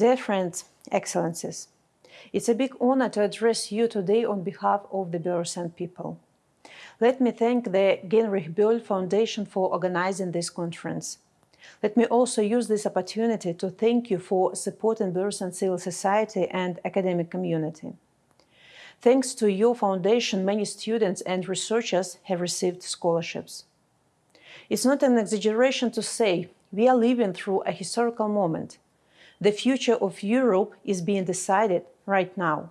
Dear friends, excellencies, it's a big honor to address you today on behalf of the Belarusian people. Let me thank the Heinrich Böll Foundation for organizing this conference. Let me also use this opportunity to thank you for supporting Belarusian civil society and academic community. Thanks to your foundation, many students and researchers have received scholarships. It's not an exaggeration to say we are living through a historical moment. The future of Europe is being decided right now.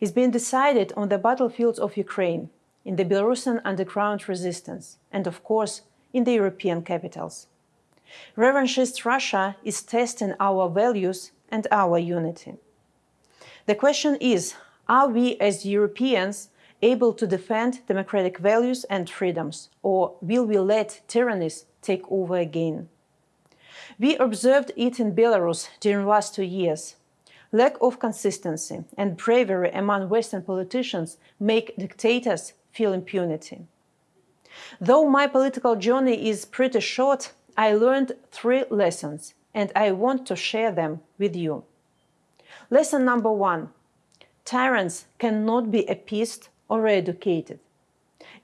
It's being decided on the battlefields of Ukraine, in the Belarusian underground resistance, and of course, in the European capitals. Revanchist Russia is testing our values and our unity. The question is, are we as Europeans able to defend democratic values and freedoms, or will we let tyrannies take over again? We observed it in Belarus during the last two years. Lack of consistency and bravery among Western politicians make dictators feel impunity. Though my political journey is pretty short, I learned three lessons and I want to share them with you. Lesson number one, tyrants cannot be appeased or educated.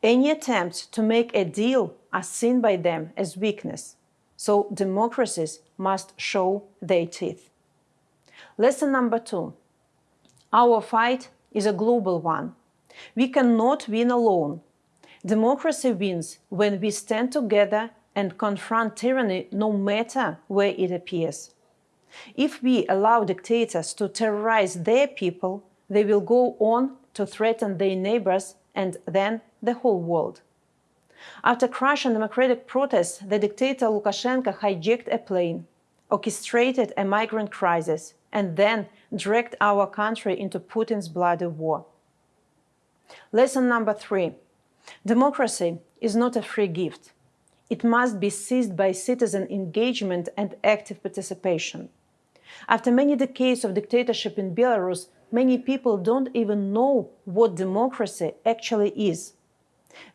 Any attempts to make a deal are seen by them as weakness so democracies must show their teeth. Lesson number two. Our fight is a global one. We cannot win alone. Democracy wins when we stand together and confront tyranny no matter where it appears. If we allow dictators to terrorize their people, they will go on to threaten their neighbors and then the whole world. After crushing democratic protests, the dictator Lukashenko hijacked a plane, orchestrated a migrant crisis, and then dragged our country into Putin's bloody war. Lesson number three. Democracy is not a free gift. It must be seized by citizen engagement and active participation. After many decades of dictatorship in Belarus, many people don't even know what democracy actually is.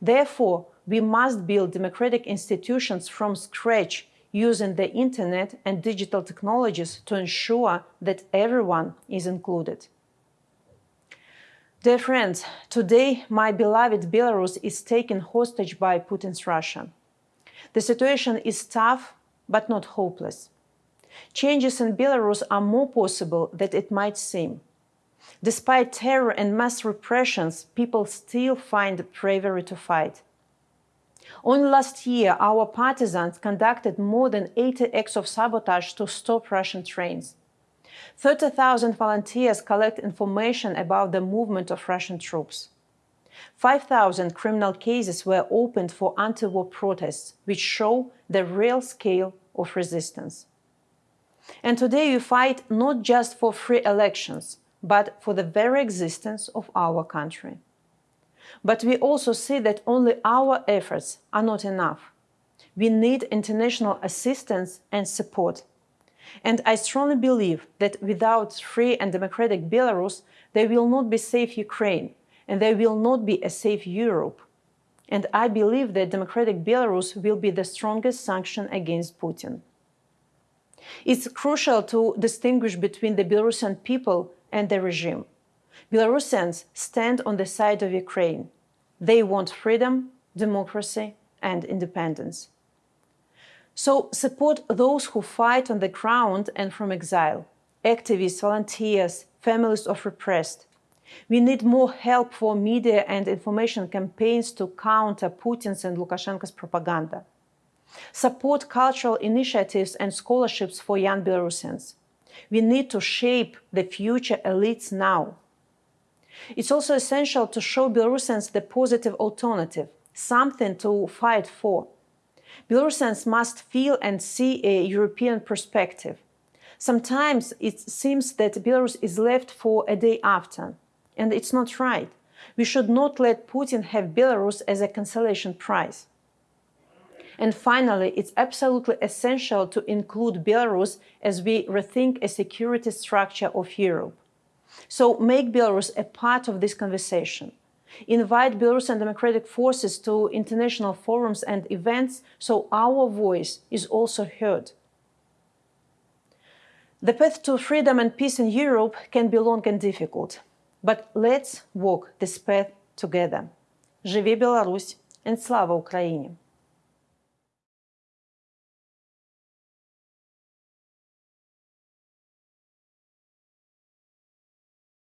Therefore, we must build democratic institutions from scratch using the internet and digital technologies to ensure that everyone is included. Dear friends, today my beloved Belarus is taken hostage by Putin's Russia. The situation is tough, but not hopeless. Changes in Belarus are more possible than it might seem. Despite terror and mass repressions, people still find the bravery to fight. Only last year, our partisans conducted more than 80 acts of sabotage to stop Russian trains. 30,000 volunteers collect information about the movement of Russian troops. 5,000 criminal cases were opened for anti-war protests, which show the real scale of resistance. And today we fight not just for free elections, but for the very existence of our country. But we also see that only our efforts are not enough. We need international assistance and support. And I strongly believe that without free and democratic Belarus, there will not be safe Ukraine, and there will not be a safe Europe. And I believe that democratic Belarus will be the strongest sanction against Putin. It's crucial to distinguish between the Belarusian people and the regime. Belarusians stand on the side of Ukraine. They want freedom, democracy and independence. So support those who fight on the ground and from exile, activists, volunteers, families of repressed. We need more help for media and information campaigns to counter Putin's and Lukashenko's propaganda. Support cultural initiatives and scholarships for young Belarusians. We need to shape the future elites now. It's also essential to show Belarusians the positive alternative, something to fight for. Belarusians must feel and see a European perspective. Sometimes it seems that Belarus is left for a day after, and it's not right. We should not let Putin have Belarus as a consolation prize. And finally, it's absolutely essential to include Belarus as we rethink a security structure of Europe. So make Belarus a part of this conversation. Invite Belarusian democratic forces to international forums and events so our voice is also heard. The path to freedom and peace in Europe can be long and difficult, but let's walk this path together. Живи Білорусь and слава Україні!